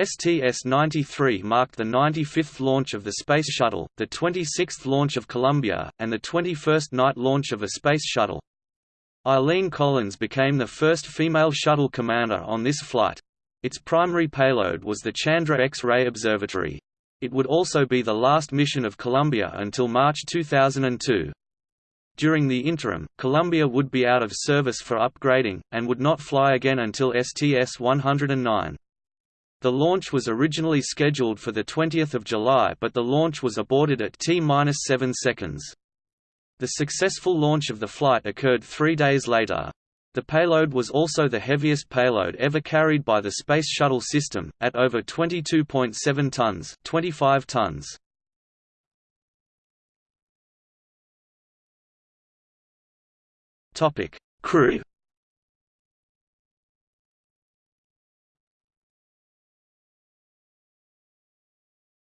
STS-93 marked the 95th launch of the Space Shuttle, the 26th launch of Columbia, and the 21st night launch of a Space Shuttle. Eileen Collins became the first female shuttle commander on this flight. Its primary payload was the Chandra X-ray Observatory. It would also be the last mission of Columbia until March 2002. During the interim, Columbia would be out of service for upgrading, and would not fly again until STS-109. The launch was originally scheduled for 20 July but the launch was aborted at T-7 seconds. The successful launch of the flight occurred three days later. The payload was also the heaviest payload ever carried by the Space Shuttle system, at over 22.7 tons 25 tons. Crew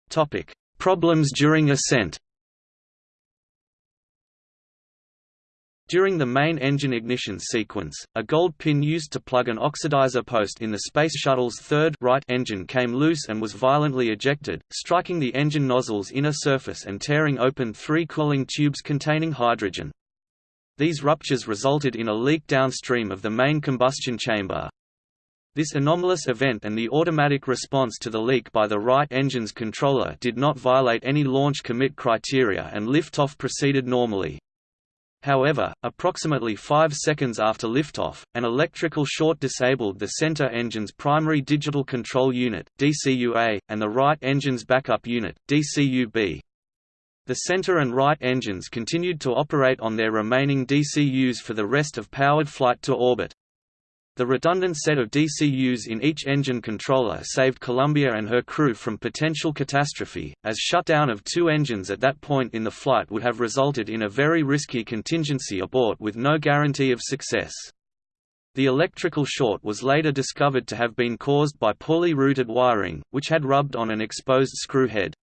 Topic: Problems during ascent. During the main engine ignition sequence, a gold pin used to plug an oxidizer post in the Space Shuttle's third right engine came loose and was violently ejected, striking the engine nozzle's inner surface and tearing open three cooling tubes containing hydrogen. These ruptures resulted in a leak downstream of the main combustion chamber. This anomalous event and the automatic response to the leak by the right engine's controller did not violate any launch commit criteria and liftoff proceeded normally. However, approximately 5 seconds after liftoff, an electrical short disabled the center engine's primary digital control unit DCUA, and the right engine's backup unit DCUB. The center and right engines continued to operate on their remaining DCUs for the rest of powered flight to orbit. The redundant set of DCUs in each engine controller saved Columbia and her crew from potential catastrophe, as shutdown of two engines at that point in the flight would have resulted in a very risky contingency abort with no guarantee of success. The electrical short was later discovered to have been caused by poorly routed wiring, which had rubbed on an exposed screw head.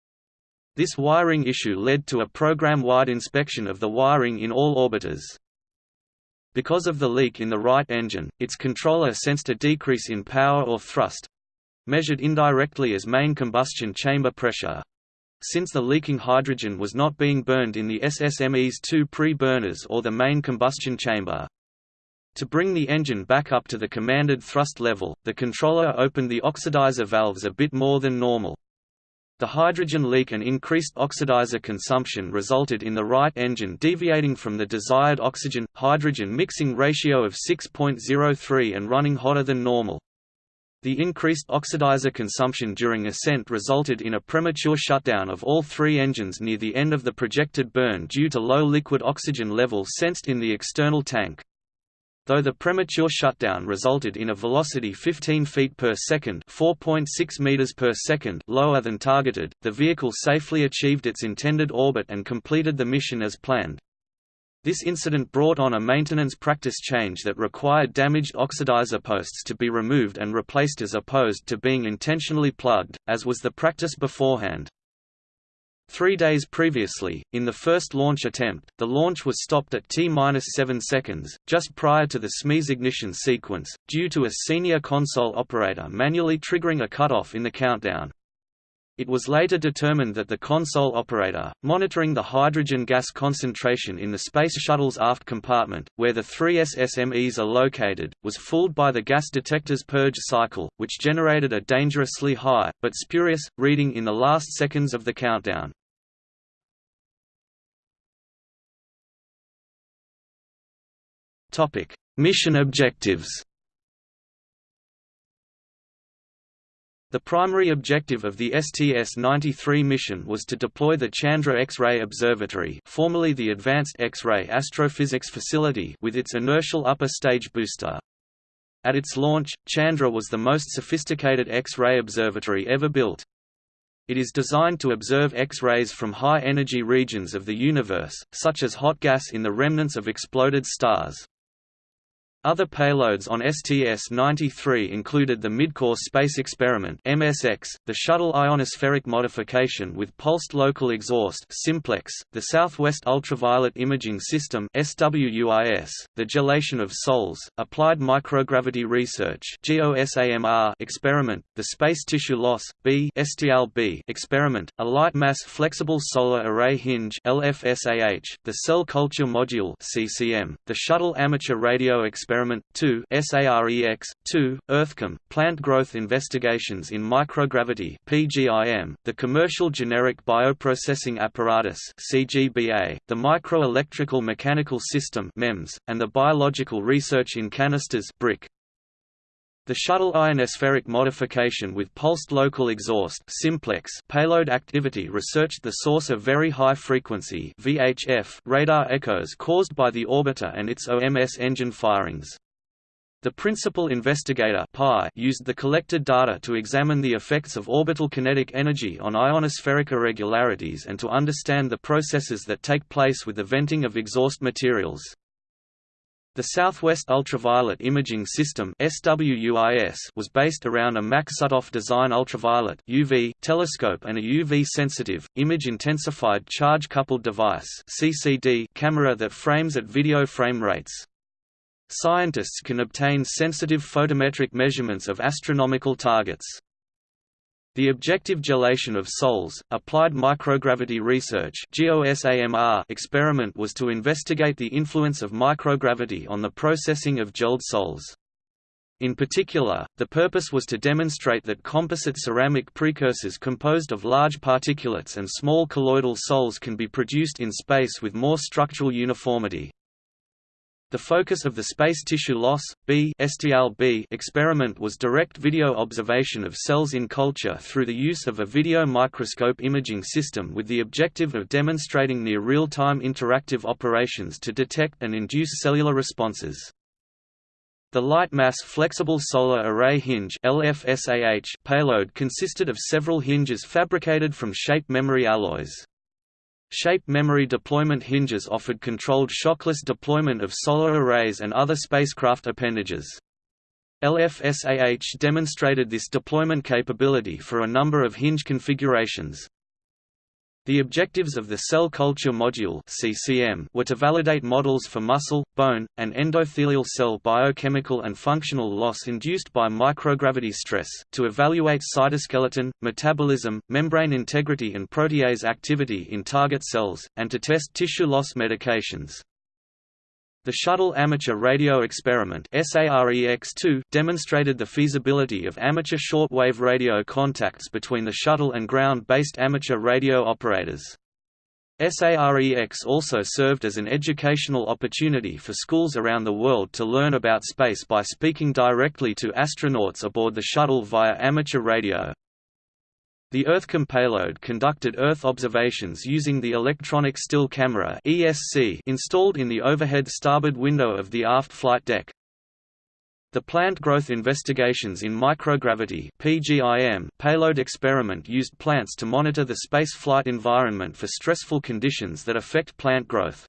This wiring issue led to a program-wide inspection of the wiring in all orbiters. Because of the leak in the right engine, its controller sensed a decrease in power or thrust—measured indirectly as main combustion chamber pressure. Since the leaking hydrogen was not being burned in the SSME's two pre-burners or the main combustion chamber. To bring the engine back up to the commanded thrust level, the controller opened the oxidizer valves a bit more than normal. The hydrogen leak and increased oxidizer consumption resulted in the right engine deviating from the desired oxygen-hydrogen mixing ratio of 6.03 and running hotter than normal. The increased oxidizer consumption during ascent resulted in a premature shutdown of all three engines near the end of the projected burn due to low liquid oxygen levels sensed in the external tank. Though the premature shutdown resulted in a velocity 15 feet per second, 4.6 meters per second lower than targeted, the vehicle safely achieved its intended orbit and completed the mission as planned. This incident brought on a maintenance practice change that required damaged oxidizer posts to be removed and replaced as opposed to being intentionally plugged, as was the practice beforehand. Three days previously, in the first launch attempt, the launch was stopped at T-7 seconds, just prior to the SSME's ignition sequence, due to a senior console operator manually triggering a cutoff in the countdown. It was later determined that the console operator, monitoring the hydrogen gas concentration in the Space Shuttle's aft compartment, where the three SSMEs are located, was fooled by the gas detector's purge cycle, which generated a dangerously high, but spurious, reading in the last seconds of the countdown. Mission objectives The primary objective of the STS-93 mission was to deploy the Chandra X-ray Observatory formerly the Advanced X-ray Astrophysics Facility with its inertial upper stage booster. At its launch, Chandra was the most sophisticated X-ray observatory ever built. It is designed to observe X-rays from high-energy regions of the universe, such as hot gas in the remnants of exploded stars. Other payloads on STS-93 included the Midcourse Space Experiment (MSX), the Shuttle Ionospheric Modification with Pulsed Local Exhaust (Simplex), the Southwest Ultraviolet Imaging System (SWUIS), the Gelation of Sols, Applied Microgravity Research (GOSAMR) experiment, the Space Tissue Loss (B) STLB experiment, a light mass flexible solar array hinge (LFSAH), the Cell Culture Module (CCM), the Shuttle Amateur Radio Experiment Experiment 2 SAREX 2 EarthKAM Plant Growth Investigations in Microgravity PGIM the Commercial Generic Bioprocessing Apparatus CGBA the Microelectrical Mechanical System MEMS and the Biological Research in Canisters BRIC the shuttle ionospheric modification with pulsed local exhaust simplex payload activity researched the source of very high frequency VHF radar echoes caused by the orbiter and its OMS engine firings. The principal investigator PI used the collected data to examine the effects of orbital kinetic energy on ionospheric irregularities and to understand the processes that take place with the venting of exhaust materials. The Southwest Ultraviolet Imaging System was based around a Maksutov design ultraviolet UV telescope and a UV-sensitive, image-intensified charge-coupled device camera that frames at video frame rates. Scientists can obtain sensitive photometric measurements of astronomical targets. The objective gelation of sols, applied microgravity research experiment was to investigate the influence of microgravity on the processing of gelled sols. In particular, the purpose was to demonstrate that composite ceramic precursors composed of large particulates and small colloidal sols can be produced in space with more structural uniformity. The focus of the space tissue loss B experiment was direct video observation of cells in culture through the use of a video microscope imaging system with the objective of demonstrating near real-time interactive operations to detect and induce cellular responses. The Light Mass Flexible Solar Array Hinge payload consisted of several hinges fabricated from shape memory alloys. Shape memory deployment hinges offered controlled shockless deployment of solar arrays and other spacecraft appendages. LFSAH demonstrated this deployment capability for a number of hinge configurations. The objectives of the Cell Culture Module CCM were to validate models for muscle, bone, and endothelial cell biochemical and functional loss induced by microgravity stress, to evaluate cytoskeleton, metabolism, membrane integrity and protease activity in target cells, and to test tissue loss medications. The Shuttle Amateur Radio Experiment demonstrated the feasibility of amateur shortwave radio contacts between the shuttle and ground-based amateur radio operators. SAREX also served as an educational opportunity for schools around the world to learn about space by speaking directly to astronauts aboard the shuttle via amateur radio. The EarthKAM payload conducted Earth observations using the Electronic Still Camera installed in the overhead starboard window of the aft flight deck. The Plant Growth Investigations in Microgravity (PGIM) payload experiment used plants to monitor the space flight environment for stressful conditions that affect plant growth.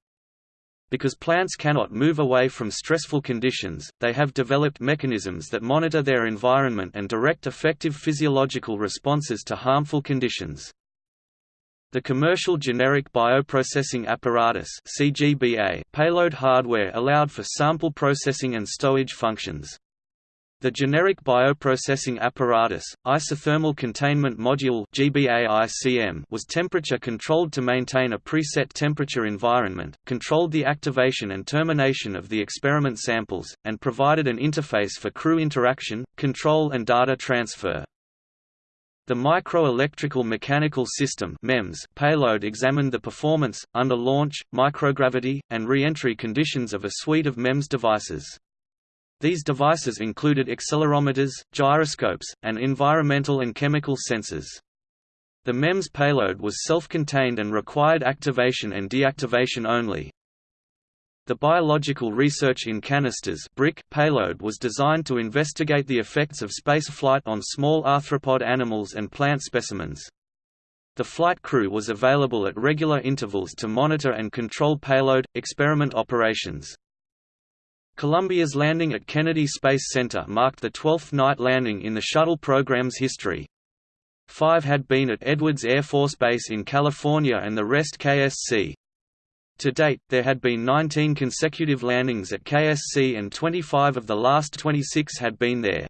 Because plants cannot move away from stressful conditions, they have developed mechanisms that monitor their environment and direct effective physiological responses to harmful conditions. The Commercial Generic Bioprocessing Apparatus CGBA payload hardware allowed for sample processing and stowage functions. The generic bioprocessing apparatus, isothermal containment module was temperature controlled to maintain a preset temperature environment, controlled the activation and termination of the experiment samples, and provided an interface for crew interaction, control and data transfer. The Microelectrical Mechanical System MEMS payload examined the performance, under launch, microgravity, and re-entry conditions of a suite of MEMS devices. These devices included accelerometers, gyroscopes, and environmental and chemical sensors. The MEMS payload was self-contained and required activation and deactivation only. The Biological Research in Canisters BRIC payload was designed to investigate the effects of space flight on small arthropod animals and plant specimens. The flight crew was available at regular intervals to monitor and control payload, experiment operations. Columbia's landing at Kennedy Space Center marked the 12th night landing in the shuttle program's history. Five had been at Edwards Air Force Base in California and the rest KSC. To date, there had been 19 consecutive landings at KSC and 25 of the last 26 had been there.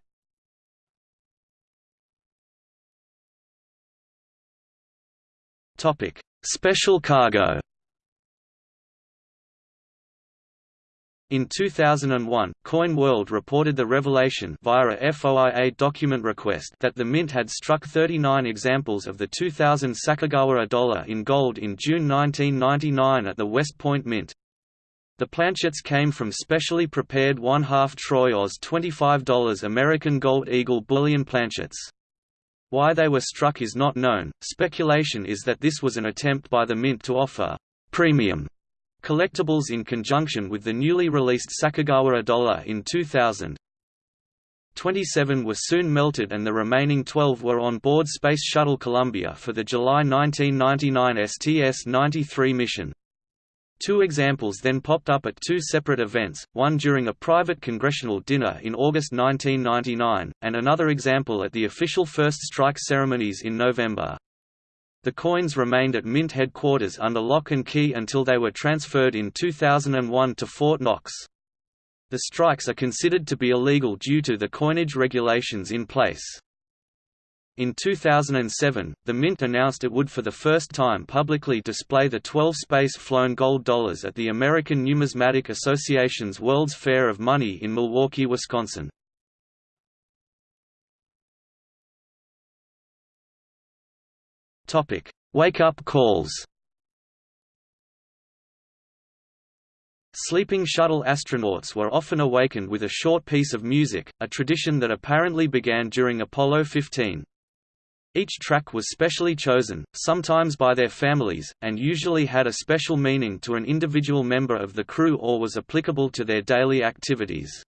Special cargo In 2001, Coin World reported the revelation via a FOIA document request that the Mint had struck 39 examples of the 2000 Sacagawea dollar in gold in June 1999 at the West Point Mint. The planchets came from specially prepared one-half Troy Oz $25 American Gold Eagle bullion planchets. Why they were struck is not known, speculation is that this was an attempt by the Mint to offer «premium» collectibles in conjunction with the newly released Sacagawea dollar in 2000. 27 were soon melted and the remaining 12 were on board Space Shuttle Columbia for the July 1999 STS-93 mission. Two examples then popped up at two separate events, one during a private congressional dinner in August 1999, and another example at the official first strike ceremonies in November. The coins remained at Mint headquarters under lock and key until they were transferred in 2001 to Fort Knox. The strikes are considered to be illegal due to the coinage regulations in place. In 2007, the Mint announced it would for the first time publicly display the 12 space-flown gold dollars at the American Numismatic Association's World's Fair of Money in Milwaukee, Wisconsin. Topic: Wake-up calls. Sleeping shuttle astronauts were often awakened with a short piece of music, a tradition that apparently began during Apollo 15. Each track was specially chosen, sometimes by their families, and usually had a special meaning to an individual member of the crew or was applicable to their daily activities.